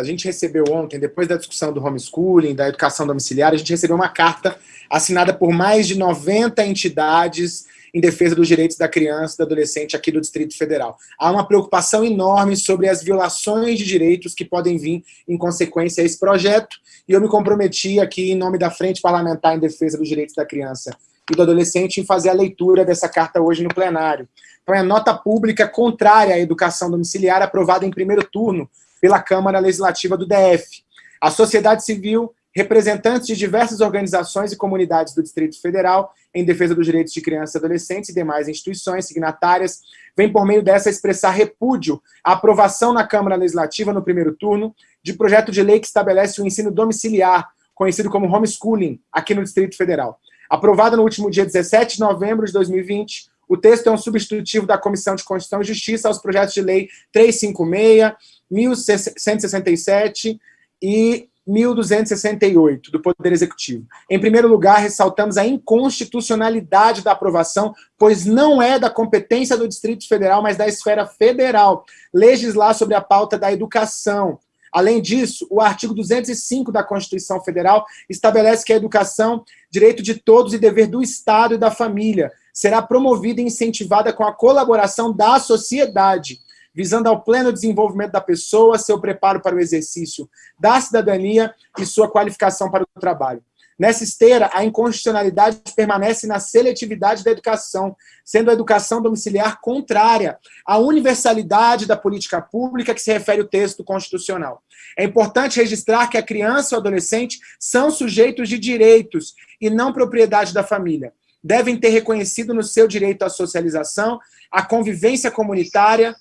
A gente recebeu ontem, depois da discussão do homeschooling, da educação domiciliar, a gente recebeu uma carta assinada por mais de 90 entidades em defesa dos direitos da criança e do adolescente aqui do Distrito Federal. Há uma preocupação enorme sobre as violações de direitos que podem vir em consequência a esse projeto, e eu me comprometi aqui, em nome da Frente Parlamentar em Defesa dos Direitos da Criança e do Adolescente, em fazer a leitura dessa carta hoje no plenário. Então é nota pública contrária à educação domiciliar aprovada em primeiro turno pela Câmara Legislativa do DF. A sociedade civil, representantes de diversas organizações e comunidades do Distrito Federal em defesa dos direitos de crianças e adolescentes e demais instituições signatárias, vem por meio dessa expressar repúdio à aprovação na Câmara Legislativa no primeiro turno de projeto de lei que estabelece o ensino domiciliar, conhecido como homeschooling, aqui no Distrito Federal. Aprovado no último dia 17 de novembro de 2020, o texto é um substitutivo da Comissão de Constituição e Justiça aos projetos de lei 356, 1167 e 1268 do Poder Executivo. Em primeiro lugar, ressaltamos a inconstitucionalidade da aprovação, pois não é da competência do Distrito Federal, mas da esfera federal, legislar sobre a pauta da educação. Além disso, o artigo 205 da Constituição Federal estabelece que a educação, direito de todos e dever do Estado e da família, será promovida e incentivada com a colaboração da sociedade, visando ao pleno desenvolvimento da pessoa, seu preparo para o exercício da cidadania e sua qualificação para o trabalho. Nessa esteira, a inconstitucionalidade permanece na seletividade da educação, sendo a educação domiciliar contrária à universalidade da política pública que se refere o texto constitucional. É importante registrar que a criança e o adolescente são sujeitos de direitos e não propriedade da família. Devem ter reconhecido no seu direito à socialização, à convivência comunitária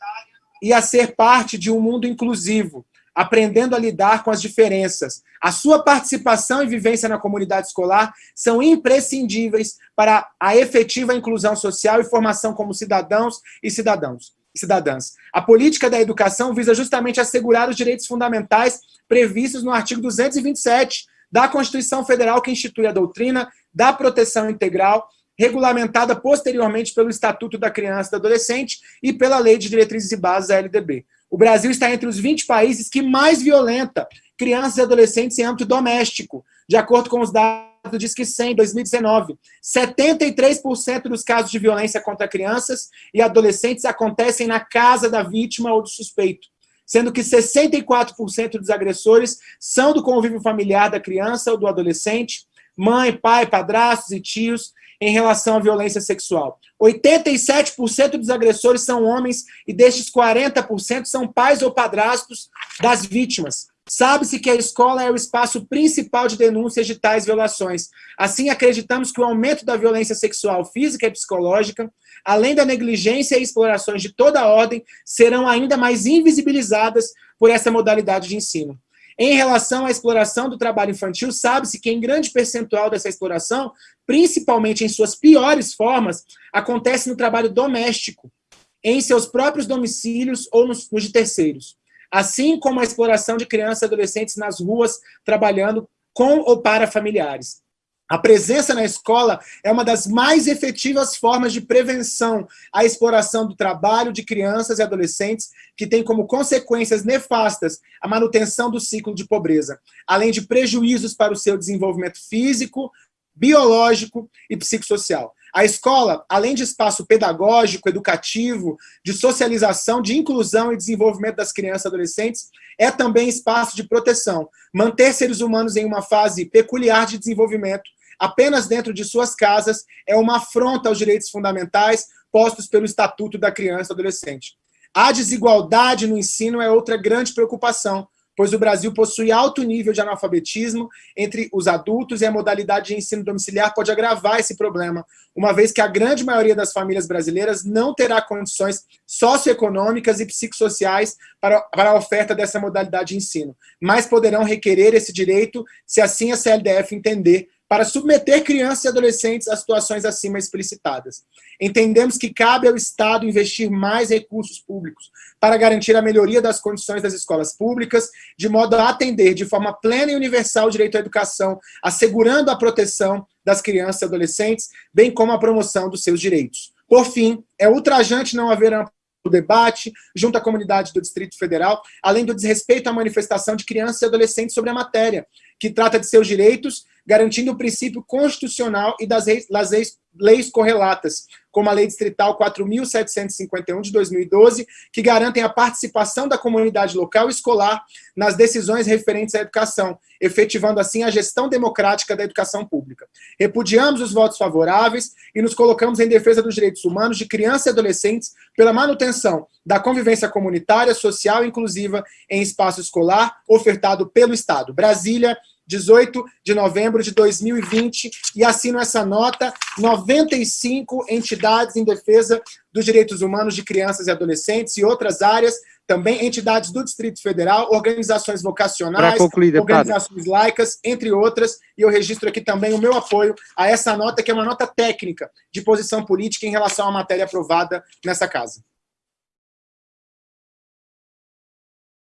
e a ser parte de um mundo inclusivo, aprendendo a lidar com as diferenças. A sua participação e vivência na comunidade escolar são imprescindíveis para a efetiva inclusão social e formação como cidadãos e cidadãos cidadãs. A política da educação visa justamente assegurar os direitos fundamentais previstos no artigo 227 da Constituição Federal, que institui a doutrina da proteção integral regulamentada posteriormente pelo Estatuto da Criança e do Adolescente e pela Lei de Diretrizes e Bases, a LDB. O Brasil está entre os 20 países que mais violenta crianças e adolescentes em âmbito doméstico, de acordo com os dados do Disque 100, 2019. 73% dos casos de violência contra crianças e adolescentes acontecem na casa da vítima ou do suspeito, sendo que 64% dos agressores são do convívio familiar da criança ou do adolescente, mãe, pai, padrastos e tios, em relação à violência sexual. 87% dos agressores são homens e destes 40% são pais ou padrastos das vítimas. Sabe-se que a escola é o espaço principal de denúncias de tais violações. Assim, acreditamos que o aumento da violência sexual física e psicológica, além da negligência e explorações de toda a ordem, serão ainda mais invisibilizadas por essa modalidade de ensino. Em relação à exploração do trabalho infantil, sabe-se que em grande percentual dessa exploração, principalmente em suas piores formas, acontece no trabalho doméstico, em seus próprios domicílios ou nos, de terceiros. Assim como a exploração de crianças e adolescentes nas ruas, trabalhando com ou para familiares. A presença na escola é uma das mais efetivas formas de prevenção à exploração do trabalho de crianças e adolescentes, que tem como consequências nefastas a manutenção do ciclo de pobreza, além de prejuízos para o seu desenvolvimento físico, biológico e psicossocial. A escola, além de espaço pedagógico, educativo, de socialização, de inclusão e desenvolvimento das crianças e adolescentes, é também espaço de proteção. Manter seres humanos em uma fase peculiar de desenvolvimento apenas dentro de suas casas é uma afronta aos direitos fundamentais postos pelo Estatuto da Criança e Adolescente. A desigualdade no ensino é outra grande preocupação, pois o Brasil possui alto nível de analfabetismo entre os adultos e a modalidade de ensino domiciliar pode agravar esse problema, uma vez que a grande maioria das famílias brasileiras não terá condições socioeconômicas e psicossociais para, para a oferta dessa modalidade de ensino, mas poderão requerer esse direito se assim a CLDF entender para submeter crianças e adolescentes a situações acima explicitadas. Entendemos que cabe ao Estado investir mais recursos públicos para garantir a melhoria das condições das escolas públicas, de modo a atender de forma plena e universal o direito à educação, assegurando a proteção das crianças e adolescentes, bem como a promoção dos seus direitos. Por fim, é ultrajante não haver debate, junto à comunidade do Distrito Federal, além do desrespeito à manifestação de crianças e adolescentes sobre a matéria, que trata de seus direitos, garantindo o princípio constitucional e das leis, leis correlatas, como a Lei Distrital 4.751 de 2012, que garantem a participação da comunidade local escolar nas decisões referentes à educação, efetivando assim a gestão democrática da educação pública. Repudiamos os votos favoráveis e nos colocamos em defesa dos direitos humanos de crianças e adolescentes pela manutenção da convivência comunitária, social e inclusiva em espaço escolar ofertado pelo Estado. Brasília, 18 de novembro de 2020, e assino essa nota, 95 entidades em defesa dos direitos humanos de crianças e adolescentes e outras áreas, também entidades do Distrito Federal, organizações vocacionais, concluir, organizações laicas, entre outras, e eu registro aqui também o meu apoio a essa nota, que é uma nota técnica de posição política em relação à matéria aprovada nessa casa.